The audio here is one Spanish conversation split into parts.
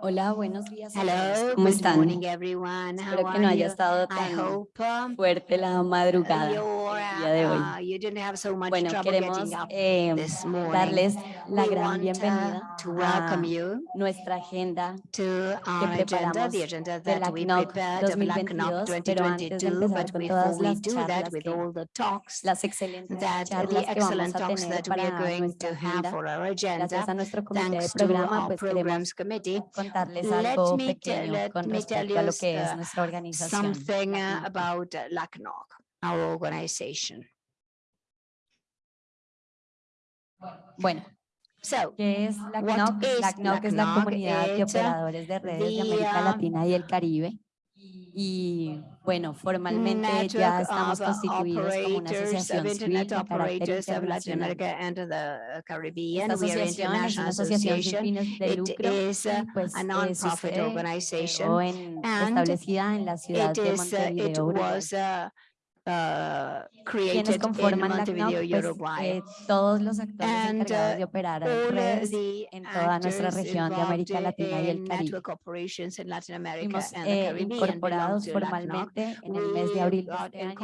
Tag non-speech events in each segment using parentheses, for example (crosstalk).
Hola, buenos días. Hello, ¿Cómo están? morning everyone. How Espero que no haya estado tan hope um, fuerte la madrugada día de hoy. Bueno, queremos eh, darles la gran bienvenida a nuestra agenda que preparamos de la CNOC 2022, pero antes de empezar con todas las charlas, las excelentes charlas que vamos a tener para nuestra agenda, gracias a nuestro comité de programa, pues queremos contarles algo pequeño con respecto a lo que es nuestra organización. about LACNOG. Our organization. Bueno, So, ¿qué es la CNOC? is La CNOC es la comunidad de operadores de redes de the, América uh, Latina y el Caribe. Y bueno, formalmente ya estamos constituidos como una asociación civil de carácter internacional. Esta asociación es una asociación sin association. fines de lucro pues a eh, establecida en la ciudad de uh, Montevideo, uh, created in conforman la CNOC, Montevideo, pues Uruguay. eh, todos los actores And, encargados uh, de operar all redes en toda nuestra región de América Latina y el Caribe. Fuimos eh, incorporados formalmente en el mes de abril de este año,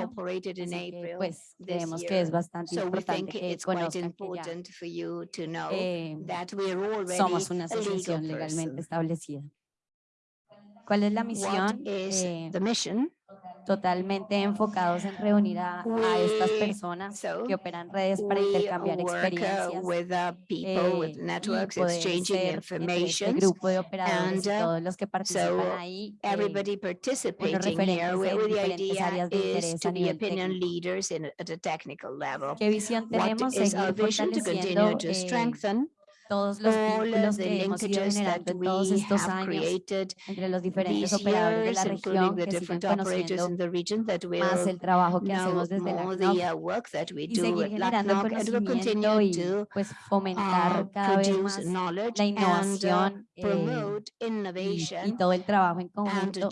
así que pues creemos que es bastante So importante que conozcan que ya eh, somos una asociación legalmente establecida. ¿Cuál es la misión? is Eh, the mission? totalmente enfocados en reunir a, a estas personas so que operan redes para intercambiar uh, experiencias with uh, people, with eh, y poder exchanging ser entre este information. grupo de operadores y uh, todos los que participan ahí eh, Everybody participating here, referentes en diferentes áreas de interés a nivel técnico. ¿Qué visión tenemos? Seguir continue fortaleciendo eh, todos los all vínculos que hemos ido generando en todos estos años entre los diferentes operadores de la región que siguen conociendo más el trabajo que hacemos desde la CNOC uh, y seguir generando conocimiento y pues fomentar uh, cada vez más la uh, innovación eh, y, y todo el trabajo en conjunto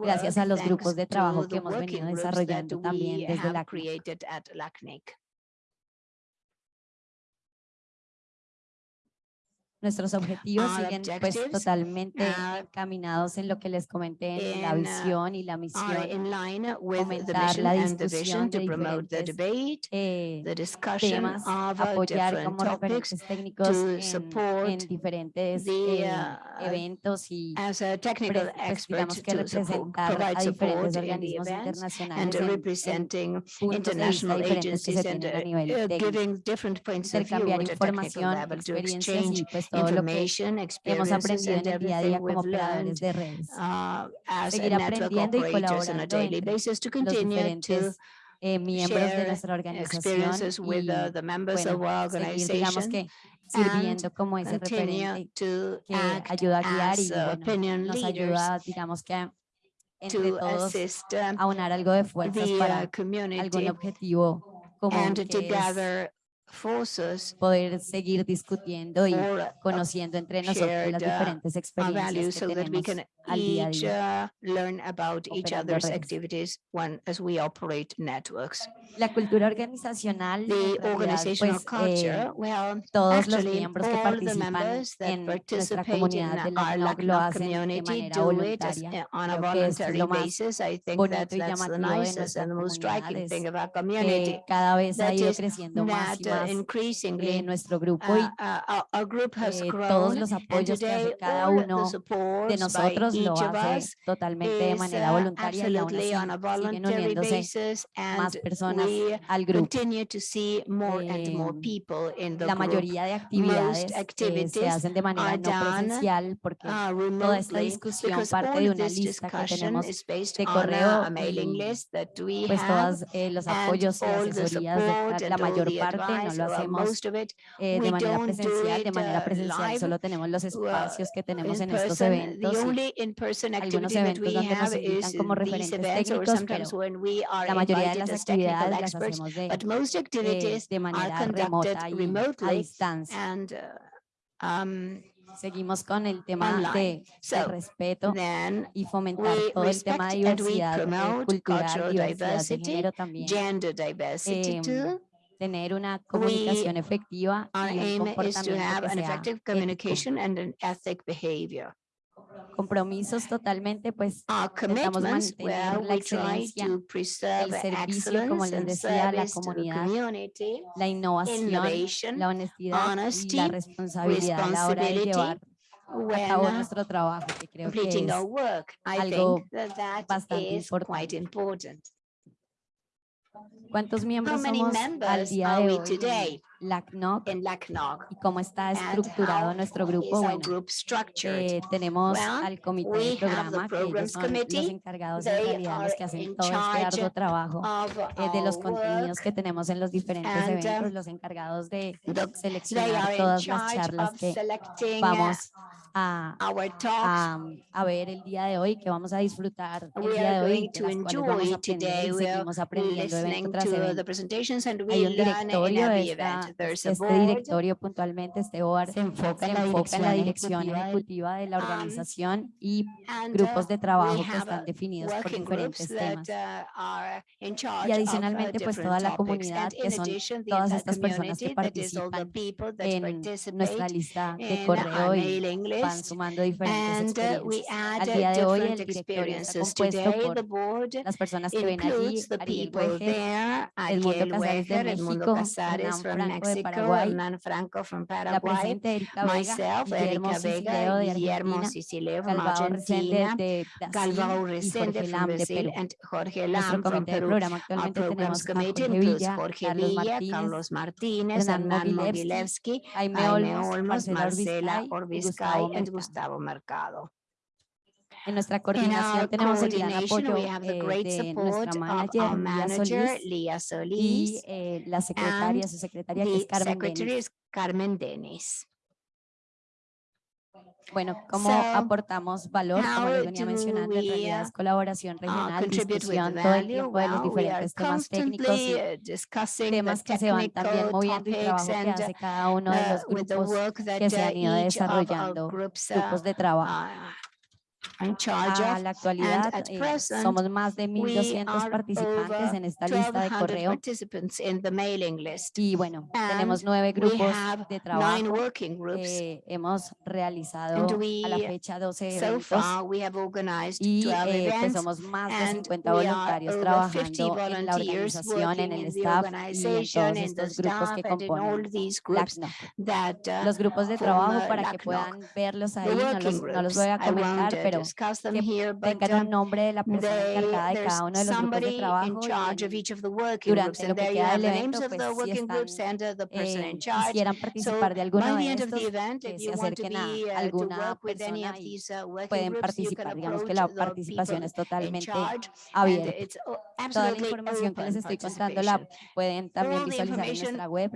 gracias a los grupos de trabajo que hemos venido desarrollando también desde la CNOC. Nuestros objetivos Our siguen pues totalmente are encaminados en lo que les comenté en la in, uh, visión y la misión, in line with the fomentar la discusión de diferentes eh, temas, uh, apoyar como referentes técnicos en, diferentes eh, uh, eventos y pues, digamos que representar a diferentes organismos internacionales en, puntos de vista international diferentes que se agencies and tienen a uh, nivel técnico. intercambiar información, experiencias y pues todo lo que hemos aprendido en el día a día como de redes. uh, Seguir aprendiendo y colaborando to los continue to diferentes eh, miembros de share nuestra organización experiences with y the members of bueno, our seguir digamos organization que sirviendo como ese continue referente to que act ayuda a guiar y as bueno, opinion nos leaders ayuda digamos que a- entre to todos assist a unar algo de fuerzas the para algún community objetivo común and to que es gather forces poder seguir discutiendo y conociendo entre nosotros las uh, diferentes experiencias que so that we tenemos can al día a día. uh, learn about each operando other's redes. activities when as we operate networks. La cultura organizacional, pues, eh, todos los miembros que participan en nuestra comunidad de la lo hacen de manera voluntaria. a Creo que es lo más basis. I think bonito y llamativo de nuestra comunidad es que cada vez ha ido creciendo más y uh, más increasingly eh, nuestro grupo y uh, uh, group has eh, todos los apoyos que hace cada uno de nosotros lo hace totalmente de manera uh, voluntaria y aún así siguen uniéndose más personas al grupo. continue to see more and more Eh, people in the La mayoría de actividades eh, se hacen de manera no presencial porque uh, toda esta discusión parte de una lista que tenemos de a, correo y pues todos los apoyos y asesorías, de la mayor parte no lo hacemos eh, de manera presencial. De manera uh, presencial solo tenemos los uh, espacios que tenemos en estos eventos algunos eventos donde nos invitan como referentes técnicos, pero la mayoría de las actividades las hacemos de, eh, activities de are manera remota y a distancia. uh, um, Seguimos con el tema online. de, de respeto y fomentar todo el tema de diversidad eh, cultural, diversidad de diversity, género también, gender diversity too. Tener una comunicación efectiva Our y un comportamiento have que an sea effective ético. communication and an ethic behavior. compromisos totalmente, pues well, mantener la we excelencia, preserve servicio, como les decía, la comunidad, la innovación, la honestidad y honesty, la responsabilidad a la hora de llevar a cabo nuestro trabajo, que creo que es algo that that bastante importante. Cuántos miembros somos al día de hoy LACNOC y cómo está estructurado nuestro grupo. Bueno, eh, tenemos al comité de programa, que ellos son los encargados en They realidad, los que hacen todo este arduo trabajo. Eh, de los contenidos que tenemos en los diferentes and, um, eventos, los encargados de seleccionar todas las charlas que selecting uh, vamos a, a, a ver el día de hoy, que vamos a disfrutar el día de hoy, de to las cuales vamos enjoy a aprender today. y We are seguimos aprendiendo evento tras evento. Hay un directorio, esta- este directorio puntualmente, este board, se enfoca se en la enfoca en la dirección ejecutiva de la Um, organización y and grupos uh, de trabajo que están uh, definidos por diferentes temas. uh, Y uh, adicionalmente, pues, toda la comunidad, que son todas estas personas que participan en nuestra lista de correo y van sumando diferentes And uh, we experiencias. Al día de hoy, el directorio está experiences. compuesto por las personas que ven allí, Ariel there, Edmundo Casares de Weger, México, Hernán Franco de Paraguay, Hernán Franco from la Erika Vega, myself, Guillermo Vega, de Guillermo Argentina, Calvao Resende de Brasil y Jorge from Lam de Brazil, Perú. and Jorge En Nuestro comité de Peru. programa actualmente tenemos a Jorge Villa, Carlos Martínez, Carlos Martínez, Hernán Mogilevsky, Jaime Olmos, Marcela Marcela Y and Mercado. Gustavo Mercado. En nuestra In coordinación our tenemos el gran coordination, apoyo we have the eh, great de support nuestra of manager, Lía manager, Solís, Lía y Solís, eh, la secretaria, and su secretaria que es Carmen Denis. Bueno, ¿cómo So, aportamos valor? Como les venía do mencionando, en realidad uh, es colaboración uh, regional, discusión todo el tiempo de los diferentes temas técnicos y uh, temas que se van también moviendo y trabajo que hace cada uno de uh, los the grupos que se uh, han ido desarrollando, uh, grupos de trabajo. A la actualidad eh, somos más de We 1.200 are participantes en esta lista de 1,200 correo y bueno, tenemos nueve grupos de trabajo. Eh, hemos realizado a la fecha 12 So eventos far, we have organized y 12 eh, pues somos más de and 50 we are voluntarios over 50 trabajando en la organización, en el in the staff y en organization, todos estos grupos que componen LACNOC. uh, Los grupos de trabajo para que puedan verlos ahí, no los, no los voy a comentar, pero que tengan uh, un nombre de la persona encargada de cada uno de los grupos de trabajo y durante lo que queda del evento, pues si están and uh, eh, in charge. quisieran So participar de alguno de estos, que se acerquen a uh, alguna persona y uh, pueden participar. Digamos que la participación es totalmente abierta. Toda la información que les estoy contando la pueden también visualizar en nuestra web,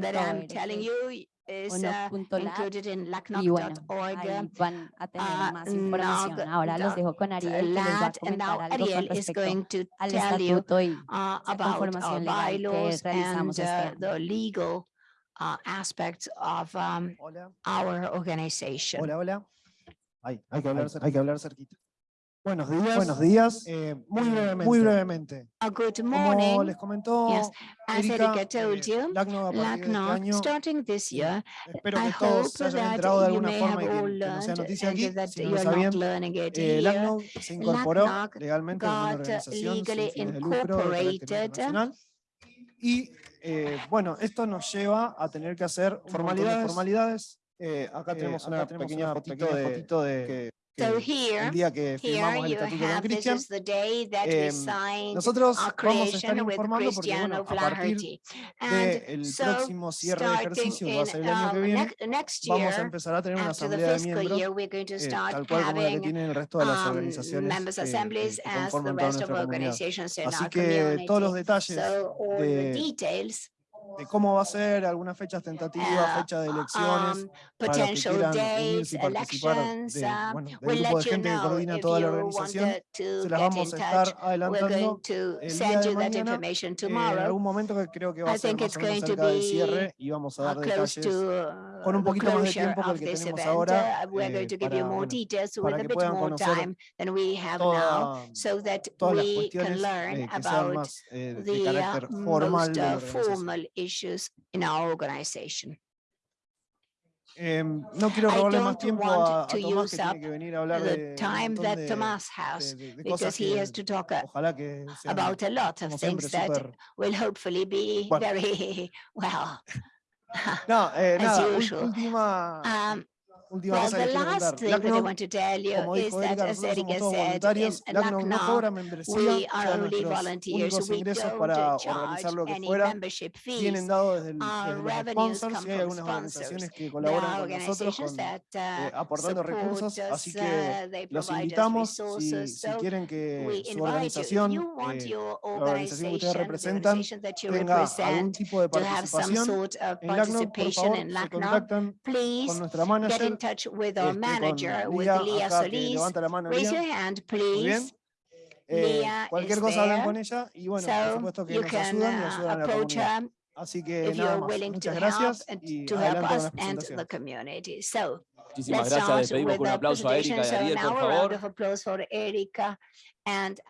That O uh, included in y bueno, ahí van a tener uh, más información. Ahora los dejo con Ariel que les va a comentar algo con Ariel is respecto going to al tell you estatuto y uh, about our conformación legal que bylaws realizamos and este uh, año. the legal uh, aspects of um, Hola, our organization. hola, hola. Ay, hay que hablar, hay que hablar cerquita. Buenos días. Buenos días. Eh, Muy eh, brevemente. Muy brevemente. Uh, good Como morning. les comentó Yes, As Erika, told eh, you, LACNOG a de este LACNOG, año, starting this year, espero I que todos hope se hayan enterado de alguna forma y que, no sea noticia aquí, si no lo sabían. Eh. LACNOG se incorporó LACNOG legalmente como una got organización sin fines de lucro de carácter incorporated internacional. Y eh, bueno, esto nos lleva a tener que hacer Formalidades. formalidades. Eh, acá Eh, tenemos acá una tenemos pequeña una fotito pequeña de, fotito de que- So que here, el día que firmamos el estatuto con Cristian. is the day that we Em, signed Nosotros vamos a estar informando porque bueno, a partir del so, próximo cierre de ejercicio, que va a ser el año que um, viene, nec- next vamos a year, empezar a tener una after the asamblea de fiscal miembros, year, we're going to eh, start tal cual como la que having tienen el resto de las um, organizaciones members que- que- assemblies que as the conforman toda rest of nuestra comunidad. organizations in Así que todos los detalles So all the de, details, de cómo va a ser, algunas fechas tentativas, uh, fecha de elecciones, um, para los que quieran dates, unirse y participar elections, de, uh, bueno, del we'll grupo de gente que coordina toda la organización. Se las vamos a estar adelantando going to el día send de you that mañana, information eh, en tomorrow. algún momento que creo que va I a ser think más it's o menos going to cerca del be, cierre y vamos a uh, dar close detalles to con un uh, poquito más de tiempo que el que this tenemos event. ahora, Uh, We're eh, going to give you para, more bueno, details with para a que bit puedan more conocer time than we have now, toda- so that todas las we can cuestiones learn eh, que sean about más eh, de the uh, carácter formal de la uh, organización. Issues in our organization. Em, no quiero I robarle más don't tiempo want a, a to Tomás que use tiene up que venir a hablar de the time that de, Tomas has de- de cosas because he has to talk uh, ojalá que sean, about a lot of things that súper... will hopefully be Bueno. very (laughs) well. No, eh, (laughs) as nada, última, Um, última Well, cosa que quiero contar. como dijo as nosotros somos todos voluntarios. LACNOG no cobra membresía, only nuestros volunteers. únicos ingresos para organizar lo que fuera vienen dados desde, los sponsors y hay algunas organizaciones que colaboran con nosotros con, eh, uh, aportando recursos, así que uh, los invitamos si, si quieren que su organización eh, your organización que ustedes representan, tenga algún tipo de participación en LACNOG, por favor, se contactan con nuestra manager, touch with our este, manager, con with Lía, Leah acá, que Solis. levanta la mano Raise Lía. your hand, Muy bien. please. Eh, Leah cualquier is cosa hablen there, con ella y bueno, por So supuesto que you nos can ayudan y uh, ayudan a la approach comunidad. her Así que if nada you're más. willing to Muchas help gracias and y to help adelante con us la and presentación. the community. So Muchísimas let's gracias. start Despedimos with con un the aplauso a Erika y presentation. a So Ariel, now por a round favor. of applause for Erika and